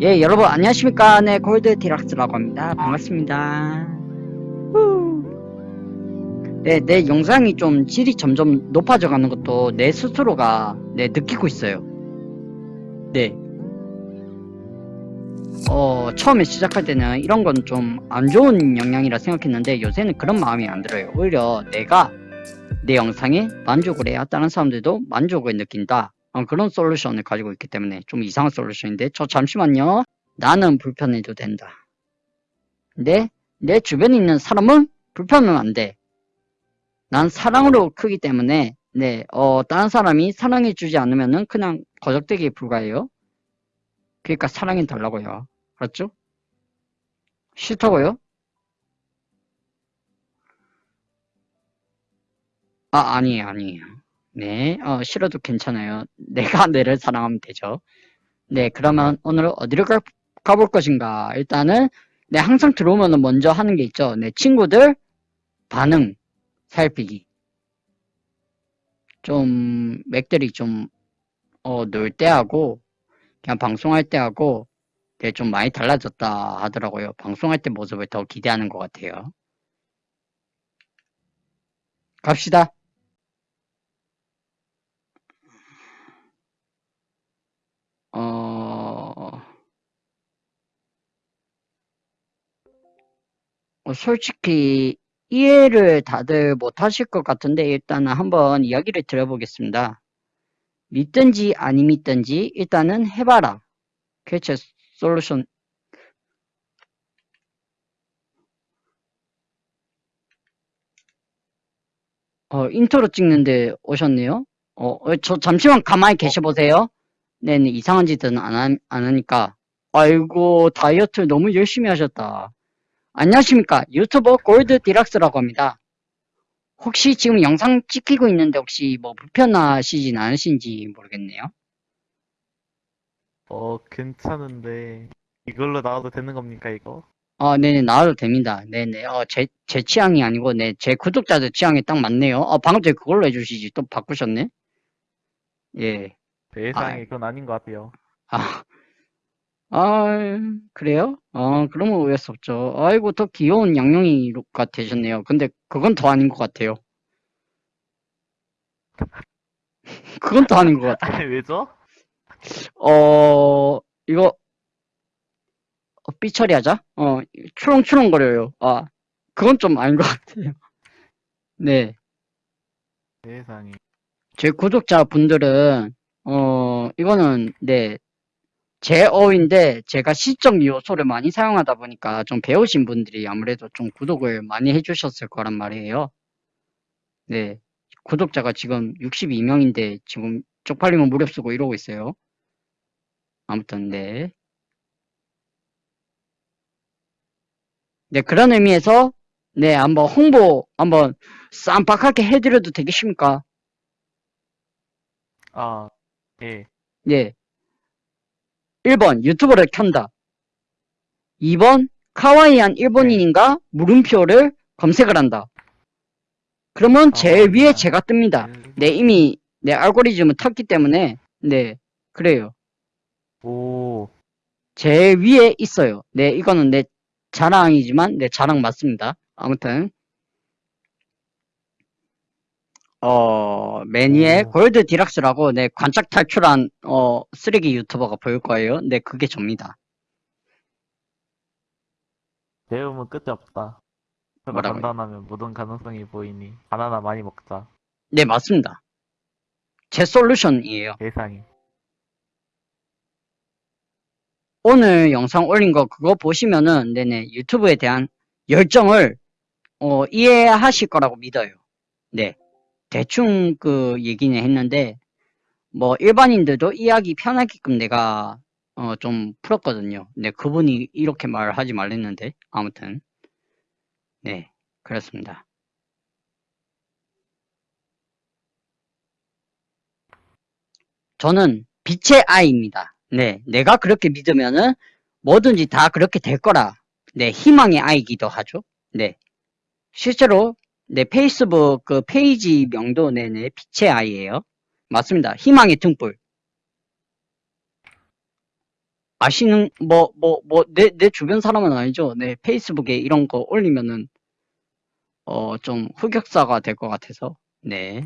예, 여러분 안녕하십니까? 네, 골드 디락스라고 합니다. 반갑습니다. 후. 네, 내 영상이 좀 질이 점점 높아져 가는 것도 내 스스로가 네, 느끼고 있어요. 네. 어, 처음에 시작할 때는 이런 건 좀 안 좋은 영향이라 생각했는데 요새는 그런 마음이 안 들어요. 오히려 내가 내 영상에 만족을 해야 다른 사람들도 만족을 느낀다. 어, 그런 솔루션을 가지고 있기 때문에 좀 이상한 솔루션인데 저 잠시만요. 나는 불편해도 된다. 근데 내 주변에 있는 사람은 불편은 안 돼. 난 사랑으로 크기 때문에 네, 어, 다른 사람이 사랑해주지 않으면 은 그냥 거적대기에 불과해요. 그러니까 사랑해 달라고요. 알았죠? 싫다고요? 아, 아니에요, 아니에요. 네, 어, 싫어도 괜찮아요. 내가 내를 사랑하면 되죠. 네, 그러면 오늘 어디로 가, 가볼 것인가? 일단은, 네, 항상 들어오면 먼저 하는 게 있죠. 네, 친구들 반응 살피기. 좀, 맥들이 좀, 어, 놀 때 하고, 그냥 방송할 때 하고, 네, 좀 많이 달라졌다 하더라고요. 방송할 때 모습을 더 기대하는 것 같아요. 갑시다. 솔직히 이해를 다들 못하실 것 같은데 일단은 한번 이야기를 드려보겠습니다. 믿든지 아니 믿든지 일단은 해봐라. 그게 제 솔루션. 어, 인트로 찍는데 오셨네요. 어, 어, 저 잠시만 가만히 계셔보세요. 네 네, 이상한 짓은 안, 하, 안 하니까. 아이고, 다이어트 너무 열심히 하셨다. 안녕하십니까. 유튜버 골드 디락스라고 합니다. 혹시 지금 영상 찍히고 있는데 혹시 뭐 불편하시진 않으신지 모르겠네요. 어, 괜찮은데, 이걸로 나와도 되는 겁니까, 이거? 어, 네네, 나와도 됩니다. 네네, 어, 제, 제 취향이 아니고, 네, 제 구독자들 취향에 딱 맞네요. 어, 방금 전에 그걸로 해주시지. 또 바꾸셨네? 예. 세상에, 그건 아닌 것 같아요. 아, 아, 그래요? 어, 그러면 오해할 수 없죠. 아이고, 더 귀여운 양용이가 되셨네요. 근데 그건 더 아닌 것 같아요. 그건 더 아닌 것 같아요. 아니, 왜죠? 어, 이거, 어, 삐 처리하자. 어, 추렁추렁거려요. 아, 그건 좀 아닌 것 같아요. 네. 세상에. 제 구독자 분들은, 어, 이거는, 네, 제 어인데, 제가 시적 요소를 많이 사용하다 보니까 좀 배우신 분들이 아무래도 좀 구독을 많이 해주셨을 거란 말이에요. 네. 구독자가 지금 62명인데, 지금 쪽팔리면 무릎 쓰고 이러고 있어요. 아무튼, 네. 네, 그런 의미에서, 네, 한번 홍보, 한번 쌈박하게 해드려도 되겠습니까? 아, 예. 네. 1번, 유튜브를 켠다. 2번, 카와이한 일본인인가 물음표를 검색을 한다. 그러면 제일 위에 카와이한 제가 뜹니다. 일- 네, 이미 내 알고리즘을 탔기 때문에, 네, 그래요. 오, 제일 위에 있어요. 네, 이거는 내 자랑이지만, 내 자랑 맞습니다. 아무튼, 어, 매니의 오. 골드 디락스라고, 네, 관짝 탈출한, 어, 쓰레기 유튜버가 보일 거예요. 네, 그게 접니다. 배우면 끝이 없다. 그가 뭐라고요? 단단하면 모든 가능성이 보이니, 바나나 많이 먹자. 네, 맞습니다. 제 솔루션이에요. 세상에. 오늘 영상 올린 거 그거 보시면은 네네 유튜브에 대한 열정을 어, 이해하실 거라고 믿어요. 네. 대충 그 얘기는 했는데 뭐 일반인들도 이해하기 편하게끔 내가 어, 좀 풀었거든요. 네, 그분이 이렇게 말하지 말랬는데 아무튼 네, 그렇습니다. 저는 빛의 아이입니다. 네, 내가 그렇게 믿으면은 뭐든지 다 그렇게 될 거라. 네, 희망의 아이기도 하죠. 네. 실제로 네, 페이스북 그 페이지 명도 네네 빛의 아이예요. 맞습니다. 희망의 등불. 아시는 뭐 뭐 뭐 내 내 주변 사람은 아니죠. 네 페이스북에 이런 거 올리면은 어 좀 흑역사가 될 것 같아서 네